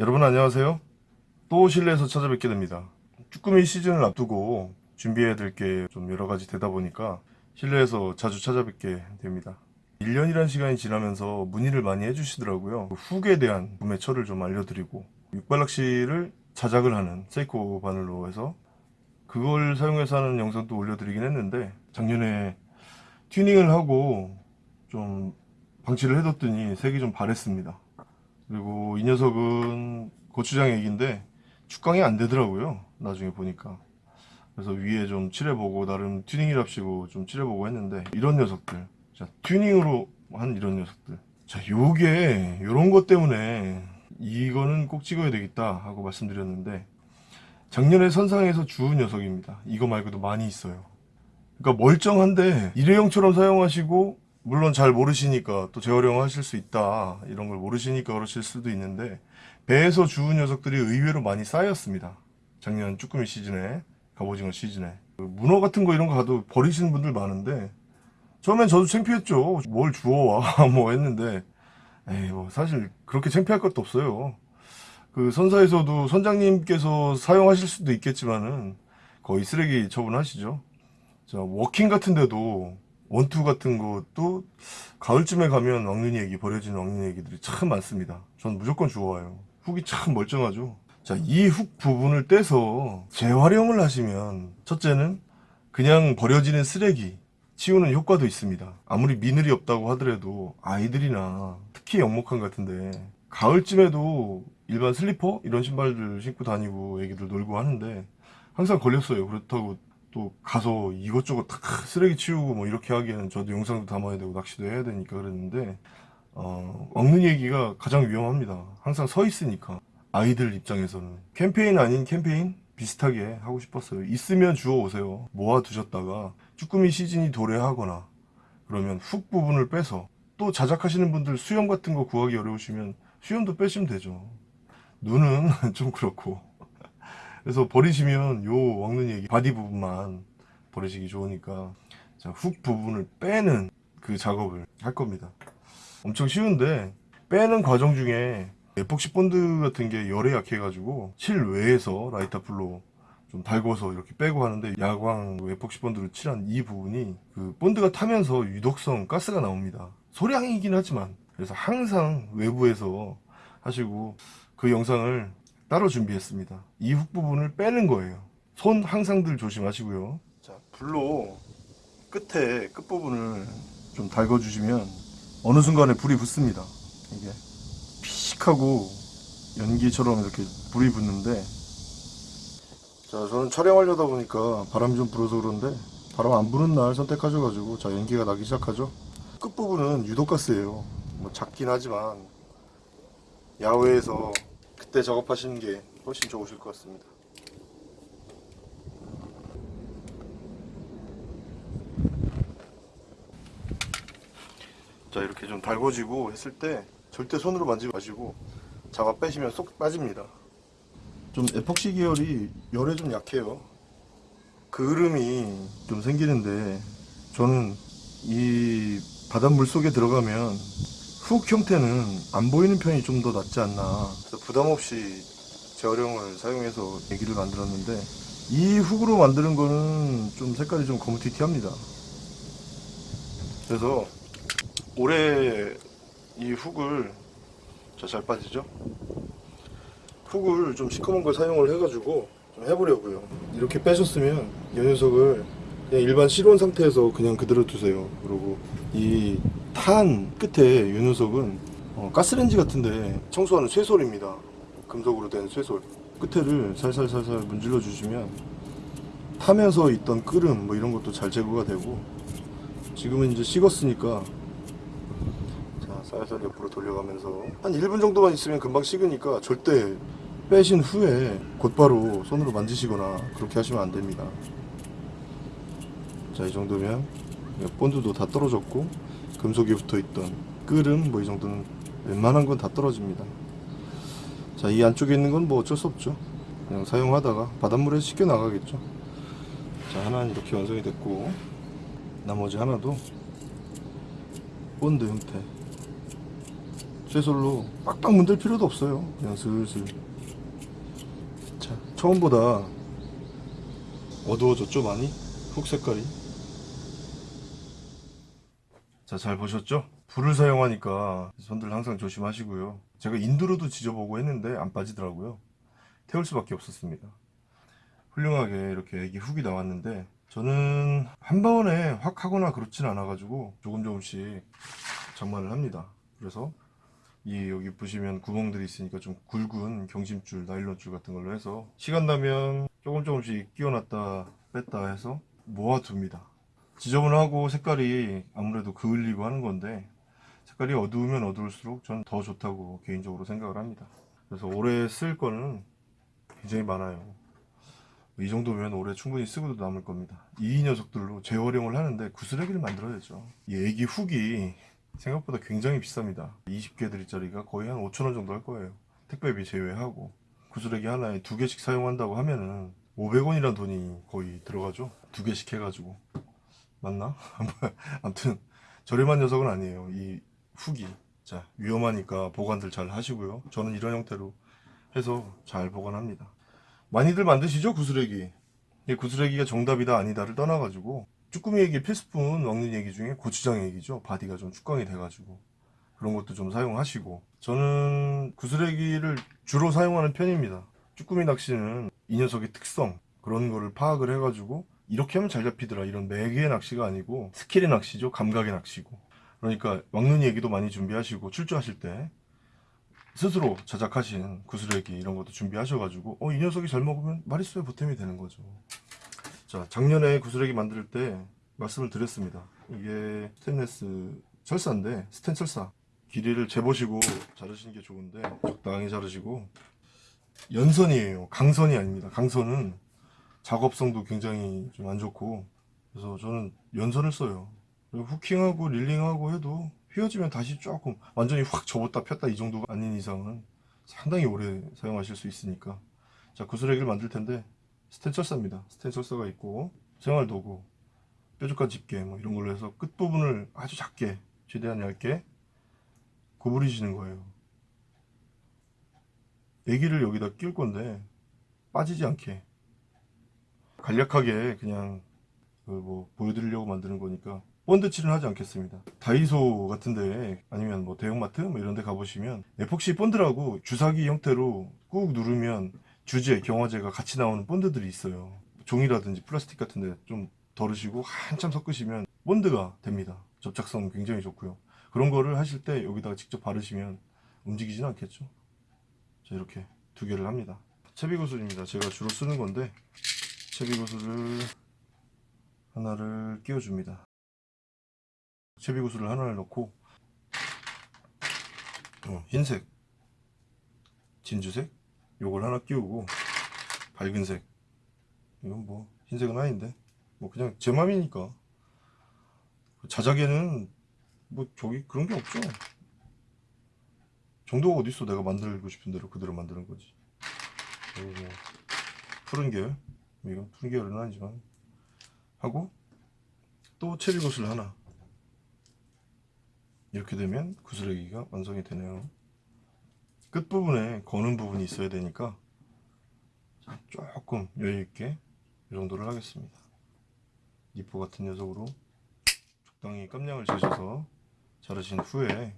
여러분 안녕하세요. 또 실내에서 찾아뵙게 됩니다. 쭈꾸미 시즌을 앞두고 준비해야 될 게 좀 여러 가지 되다 보니까 실내에서 자주 찾아뵙게 됩니다. 1년이란 시간이 지나면서 문의를 많이 해주시더라고요. 훅에 대한 구매처를 좀 알려드리고 육발낚시를 자작을 하는 세이코 바늘로 해서 그걸 사용해서 하는 영상도 올려드리긴 했는데 작년에 튜닝을 하고 좀 방치를 해뒀더니 색이 좀 바랬습니다. 그리고 이 녀석은 고추장 액인데 축강이 안 되더라고요. 나중에 보니까. 그래서 위에 좀 칠해보고 나름 튜닝이랍시고 좀 칠해보고 했는데 이런 녀석들 자 튜닝으로 한 이런 녀석들 자 요게 요런 것 때문에 이거는 꼭 찍어야 되겠다 하고 말씀드렸는데 작년에 선상에서 주운 녀석입니다 이거 말고도 많이 있어요 그러니까 멀쩡한데 일회용처럼 사용하시고 물론 잘 모르시니까 또 재활용하실 수 있다 이런 걸 모르시니까 그러실 수도 있는데 배에서 주운 녀석들이 의외로 많이 쌓였습니다. 작년 쭈꾸미 시즌에 갑오징어 시즌에. 그 문어 같은 거 이런 거 가도 버리시는 분들 많은데 처음엔 저도 창피했죠. 뭘 주워와 뭐 했는데 에이 뭐 사실 그렇게 창피할 것도 없어요. 그 선사에서도 선장님께서 사용하실 수도 있겠지만은 거의 쓰레기 처분하시죠. 자 워킹 같은 데도 원투 같은 것도 가을쯤에 가면 왕눈이 에기 버려진 왕눈이 에기들이 참 많습니다 전 무조건 주워와요 훅이 참 멀쩡하죠 자, 이 훅 부분을 떼서 재활용을 하시면 첫째는 그냥 버려지는 쓰레기 치우는 효과도 있습니다. 아무리 미늘이 없다고 하더라도 아이들이나 특히 영목항 같은데 가을쯤에도 일반 슬리퍼 이런 신발들 신고 다니고 애기들 놀고 하는데 항상 걸렸어요. 그렇다고 또 가서 이것저것 다 쓰레기 치우고 뭐 이렇게 하기에는 저도 영상도 담아야 되고 낚시도 해야 되니까 그랬는데 어, 먹는 얘기가 가장 위험합니다. 항상 서 있으니까. 아이들 입장에서는. 캠페인 아닌 캠페인 비슷하게 하고 싶었어요. 있으면 주워 오세요. 모아 두셨다가 쭈꾸미 시즌이 도래하거나 그러면 훅 부분을 빼서 또 자작하시는 분들 수염 같은 거 구하기 어려우시면 수염도 빼시면 되죠. 눈은 좀 그렇고 그래서 버리시면 요 왕눈이 에기 바디 부분만 버리시기 좋으니까 자, 훅 부분을 빼는 그 작업을 할 겁니다. 엄청 쉬운데 빼는 과정 중에 에폭시 본드 같은 게 열에 약해 가지고 실외에서 라이터 불로 좀 달궈서 이렇게 빼고 하는데 야광 에폭시 본드로 칠한 이 부분이 그 본드가 타면서 유독성 가스가 나옵니다. 소량이긴 하지만 그래서 항상 외부에서 하시고 그 영상을 따로 준비했습니다. 이 훅 부분을 빼는 거예요. 손 항상 들 조심하시고요. 자 불로 끝에 끝부분을 좀 달궈 주시면 어느 순간에 불이 붙습니다. 이게 픽하고 연기처럼 이렇게 불이 붙는데. 자 저는 촬영하려다 보니까 바람이 좀 불어서 그런데 바람 안 부는 날 선택하셔가지고 자 연기가 나기 시작하죠. 끝부분은 유독가스예요. 뭐 작긴 하지만 야외에서 그때 작업하시는 게 훨씬 좋으실 것 같습니다. 자 이렇게 좀 달궈지고 했을 때 절대 손으로 만지지 마시고 잡아 빼시면 쏙 빠집니다. 좀 에폭시 계열이 열에 좀 약해요. 그을음이 좀 생기는데 저는 이 바닷물 속에 들어가면 훅 형태는 안 보이는 편이 좀 더 낫지 않나. 그래서 부담 없이 재활용을 사용해서 얘기를 만들었는데 이 훅으로 만드는 거는 좀 색깔이 좀 거무튀튀합니다. 그래서 올해 이 훅을 자잘 빠지죠? 훅을 좀 시커먼 걸 사용을 해가지고 좀 해보려고요. 이렇게 빼셨으면 이 녀석을 그냥 일반 실온 상태에서 그냥 그대로 두세요. 그리고 이 탄 끝에 이 녀석은 어, 가스렌지 같은데 청소하는 쇠솔입니다. 금속으로 된 쇠솔. 끝에를 살살살살 문질러 주시면 타면서 있던 끓음 뭐 이런 것도 잘 제거가 되고 지금은 이제 식었으니까 살살 옆으로 돌려가면서 한 1분 정도만 있으면 금방 식으니까 절대 빼신 후에 곧바로 손으로 만지시거나 그렇게 하시면 안 됩니다 자 이 정도면 본드도 다 떨어졌고 금속이 붙어있던 끓음 뭐 이 정도는 웬만한 건 다 떨어집니다. 자 이 안쪽에 있는 건 뭐 어쩔 수 없죠. 그냥 사용하다가 바닷물에 씻겨 나가겠죠. 자 하나는 이렇게 완성이 됐고 나머지 하나도 본드 형태. 쇠솔로 빡빡 문들 필요도 없어요. 그냥 슬슬. 자 처음보다 어두워졌죠 많이? 훅 색깔이 자 잘 보셨죠? 불을 사용하니까 손들 항상 조심하시고요. 제가 인두로도 지져보고 했는데 안 빠지더라고요. 태울 수밖에 없었습니다. 훌륭하게 이렇게 애기 훅이 나왔는데 저는 한 번에 확 하거나 그렇진 않아 가지고 조금 조금씩 장만을 합니다. 그래서 이 여기 보시면 구멍들이 있으니까 좀 굵은 경심줄 나일론줄 같은 걸로 해서 시간 나면 조금 조금씩 끼워놨다 뺐다 해서 모아둡니다 지저분하고 색깔이 아무래도 그을리고 하는 건데 색깔이 어두우면 어두울수록 저는 더 좋다고 개인적으로 생각을 합니다. 그래서 올해 쓸 거는 굉장히 많아요. 이 정도면 올해 충분히 쓰고도 남을 겁니다. 이 녀석들로 재활용을 하는데 구슬레기를 만들어야죠. 이 애기 훅이 생각보다 굉장히 비쌉니다. 20개들짜리가 거의 한 5천원 정도 할 거예요. 택배비 제외하고 구슬레기 하나에 두 개씩 사용한다고 하면은 500원이란 돈이 거의 들어가죠. 두 개씩 해가지고 맞나? 아무튼 저렴한 녀석은 아니에요. 이 훅이 자 위험하니까 보관들 잘 하시고요. 저는 이런 형태로 해서 잘 보관합니다. 많이들 만드시죠? 구슬에기. 이 구슬에기가 정답이다 아니다를 떠나가지고 쭈꾸미 에기 필수품 먹는 에기 중에 고추장 에기죠. 바디가 좀 축광이 돼가지고 그런 것도 좀 사용하시고. 저는 구슬에기를 주로 사용하는 편입니다. 쭈꾸미 낚시는 이 녀석의 특성 그런 거를 파악을 해가지고 이렇게 하면 잘 잡히더라. 이런 매개의 낚시가 아니고 스킬의 낚시죠. 감각의 낚시고. 그러니까 먹는 얘기도 많이 준비하시고 출조하실 때 스스로 자작하신 구슬레기 이런 것도 준비하셔가지고 어 이 녀석이 잘 먹으면 마리수에 보탬이 되는 거죠. 자 작년에 구슬레기 만들 때 말씀을 드렸습니다. 이게 스테인레스 철사인데 스텐 철사. 길이를 재보시고 자르시는 게 좋은데 적당히 자르시고. 연선이에요. 강선이 아닙니다. 강선은 작업성도 굉장히 좀 안 좋고. 그래서 저는 연선을 써요. 후킹하고 릴링하고 해도 휘어지면 다시 조금 완전히 확 접었다 폈다 이 정도가 아닌 이상은 상당히 오래 사용하실 수 있으니까. 자 구슬레기를 만들 텐데 스텐 철사입니다. 스텐 철사가 있고 생활도구 뾰족한 집게 뭐 이런 걸로 해서 끝부분을 아주 작게 최대한 얇게 구부리시는 거예요. 애기를 여기다 끼울 건데 빠지지 않게 간략하게 그냥 그뭐 보여드리려고 만드는 거니까 본드칠은 하지 않겠습니다. 다이소 같은데 아니면 뭐 대형마트 뭐 이런 데 가보시면 에폭시 본드라고 주사기 형태로 꾹 누르면 주제, 경화제가 같이 나오는 본드들이 있어요. 종이라든지 플라스틱 같은데 좀 덜으시고 한참 섞으시면 본드가 됩니다. 접착성 굉장히 좋고요. 그런 거를 하실 때 여기다가 직접 바르시면 움직이지는 않겠죠? 자 이렇게 두 개를 합니다. 채비구슬입니다. 제가 주로 쓰는 건데 채비구슬을 하나를 끼워줍니다. 채비구슬을 하나를 넣고 어, 흰색 진주색 요걸 하나 끼우고 밝은색. 이건 뭐 흰색은 아닌데. 뭐 그냥 제 맘이니까. 자작에는 뭐 저기 그런 게 없죠. 정도가 어딨어. 내가 만들고 싶은 대로 그대로 만드는 거지. 그리고 뭐 푸른 계열 푸른 계열은 아니지만. 하고 또 체리굿을 하나. 이렇게 되면 구슬레기가 완성이 되네요. 끝부분에 거는 부분이 있어야 되니까 조금 여유있게 이 정도를 하겠습니다. 니포 같은 녀석으로 적당히 깜냥을 재셔서 자르신 후에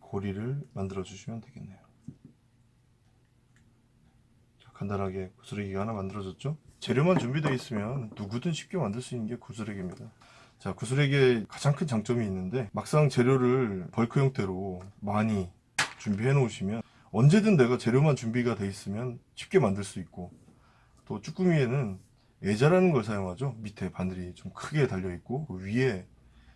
고리를 만들어 주시면 되겠네요 자, 간단하게 구슬레기가 하나 만들어졌죠. 재료만 준비되어 있으면 누구든 쉽게 만들 수 있는 게 구슬레기입니다. 자 구슬레기의 가장 큰 장점이 있는데 막상 재료를 벌크 형태로 많이 준비해 놓으시면 언제든 내가 재료만 준비가 돼 있으면 쉽게 만들 수 있고 또 쭈꾸미에는 애자라는 걸 사용하죠. 밑에 바늘이 좀 크게 달려 있고 그 위에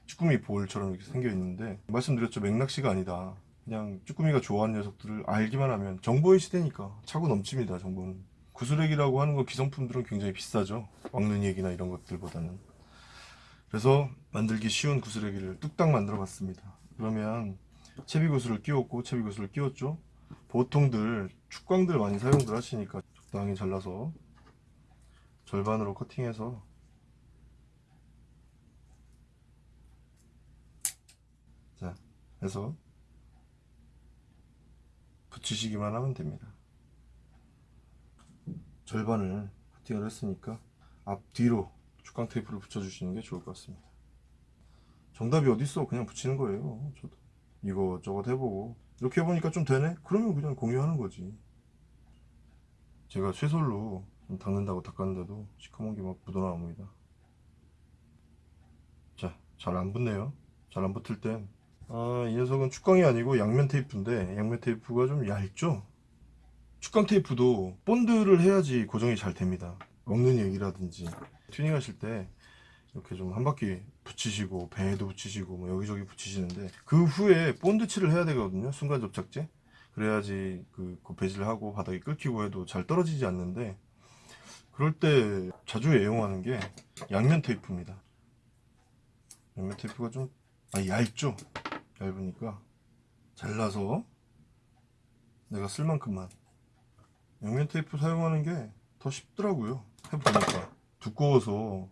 쭈꾸미 볼처럼 이렇게 생겨 있는데 말씀드렸죠. 맥낚시가 아니다 그냥 쭈꾸미가 좋아하는 녀석들을 알기만 하면 정보의 시대니까 차고 넘칩니다 정보는. 구슬액이라고 하는 거 기성품들은 굉장히 비싸죠. 왕눈이 얘기나 이런 것들보다는. 그래서 만들기 쉬운 구슬액이를 뚝딱 만들어 봤습니다. 그러면 채비구슬을 끼웠고 채비구슬을 끼웠죠. 보통들 축광들 많이 사용들 하시니까 적당히 잘라서 절반으로 커팅해서 해서 붙이시기만 하면 됩니다. 절반을 커팅을 했으니까 앞뒤로 축강 테이프를 붙여주시는 게 좋을 것 같습니다. 정답이 어딨어? 그냥 붙이는 거예요. 저도 이거 저거 해보고 이렇게 해보니까 좀 되네? 그러면 그냥 공유하는 거지. 제가 쇠솔로 좀 닦는다고 닦았는데도 시커먼 게 막 묻어나옵니다. 자, 잘 안 붙네요. 잘 안 붙을 땐 아, 이 녀석은 축광이 아니고 양면 테이프인데 양면 테이프가 좀 얇죠? 축광 테이프도 본드를 해야지 고정이 잘 됩니다. 먹는 얘기라든지 튜닝 하실 때 이렇게 좀 한 바퀴 붙이시고 배에도 붙이시고 뭐 여기저기 붙이시는데 그 후에 본드칠을 해야 되거든요. 순간 접착제. 그래야지 그 고패질 하고 바닥이 끓기고 해도 잘 떨어지지 않는데 그럴 때 자주 애용하는 게 양면 테이프입니다. 양면 테이프가 좀 아, 얇죠? 얇으니까 잘라서 내가 쓸 만큼만 양면 테이프 사용하는 게 더 쉽더라고요. 해보니까 두꺼워서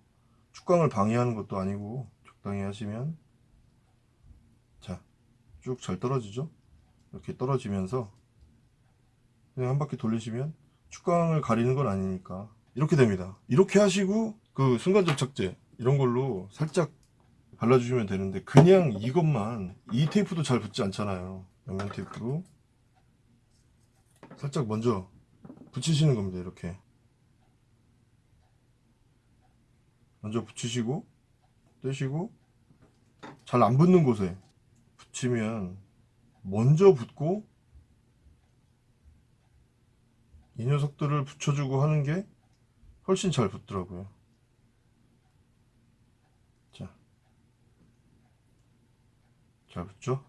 축광을 방해하는 것도 아니고 적당히 하시면 자 쭉 잘 떨어지죠? 이렇게 떨어지면서 그냥 한 바퀴 돌리시면 축광을 가리는 건 아니니까 이렇게 됩니다. 이렇게 하시고 그 순간 접착제 이런 걸로 살짝 발라주시면 되는데 그냥 이것만 이 테이프도 잘 붙지 않잖아요. 양면 테이프로 살짝 먼저 붙이시는 겁니다. 이렇게 먼저 붙이시고 떼시고 잘 안 붙는 곳에 붙이면 먼저 붙고 이 녀석들을 붙여주고 하는 게 훨씬 잘 붙더라고요. 자, 잘 붙죠?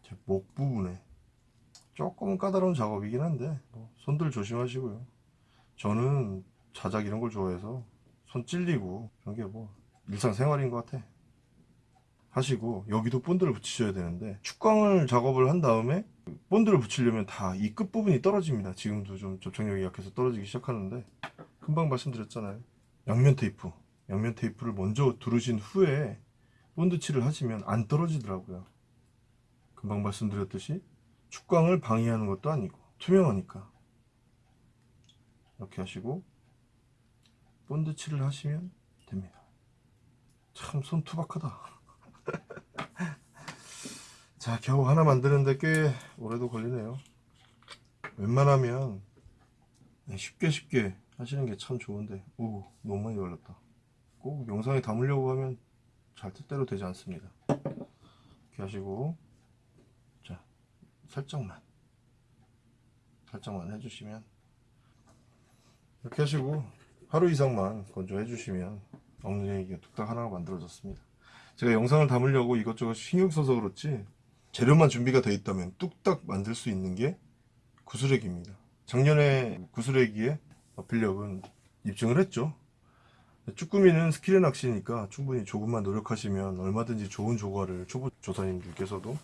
제 목 부분에 조금 까다로운 작업이긴 한데 뭐 손들 조심하시고요. 저는 자작 이런 걸 좋아해서 손 찔리고 그런 게 뭐 일상생활인 것 같아. 하시고 여기도 본드를 붙이셔야 되는데 축광을 작업을 한 다음에 본드를 붙이려면 다 이 끝부분이 떨어집니다 지금도 좀 접착력이 약해서 떨어지기 시작하는데 금방 말씀드렸잖아요 양면 테이프 양면 테이프를 먼저 두르신 후에 본드 칠을 하시면 안 떨어지더라고요. 금방 말씀드렸듯이 축광을 방해하는 것도 아니고 투명하니까. 이렇게 하시고 본드 칠을 하시면 됩니다. 참 손 투박하다. 자 겨우 하나 만드는데 꽤 오래도 걸리네요. 웬만하면 네, 쉽게 쉽게 하시는 게 참 좋은데. 오 너무 많이 걸렸다. 꼭 영상에 담으려고 하면 잘 뜻대로 되지 않습니다 이렇게 하시고 자 살짝만 살짝만 해주시면 이렇게 하시고 하루 이상만 건조해 주시면 엉덩이가 뚝딱 하나가 만들어졌습니다 제가 영상을 담으려고 이것저것 신경 써서 그렇지 재료만 준비가 되어 있다면 뚝딱 만들 수 있는 게 구슬에기입니다. 작년에 구슬에기의 어필력은 입증을 했죠. 쭈꾸미는 스킬의 낚시니까 충분히 조금만 노력하시면 얼마든지 좋은 조과를 초보 조사님들께서도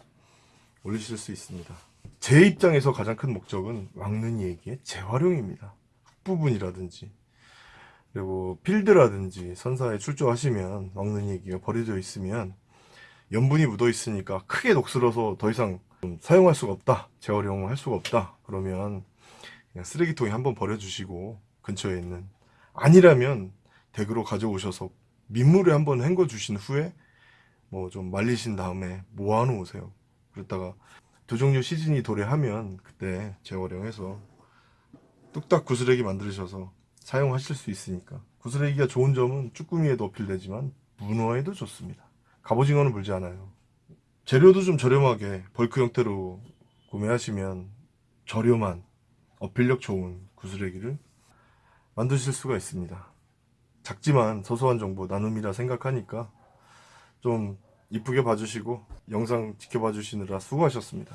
올리실 수 있습니다. 제 입장에서 가장 큰 목적은 왕눈이 에기의 재활용입니다. 훅 부분이라든지 그리고 필드라든지 선사에 출조하시면 왕눈이 에기가 버려져 있으면 염분이 묻어 있으니까 크게 녹슬어서 더 이상 좀 사용할 수가 없다 재활용을 할 수가 없다 그러면 그냥 쓰레기통에 한번 버려주시고 근처에 있는 아니라면 댁으로 가져오셔서 민물에 한번 헹궈 주신 후에 뭐 좀 말리신 다음에 모아 놓으세요 그랬다가 두 종류 시즌이 도래하면 그때 재활용해서 뚝딱 구슬레기 만드셔서 사용하실 수 있으니까 구슬레기가 좋은 점은 쭈꾸미에도 어필되지만 문어에도 좋습니다 갑오징어는 물지 않아요. 재료도 좀 저렴하게 벌크 형태로 구매하시면 저렴한 어필력 좋은 구슬레기를 만드실 수가 있습니다. 작지만 소소한 정보 나눔이라 생각하니까 좀 이쁘게 봐주시고 영상 지켜봐 주시느라 수고하셨습니다.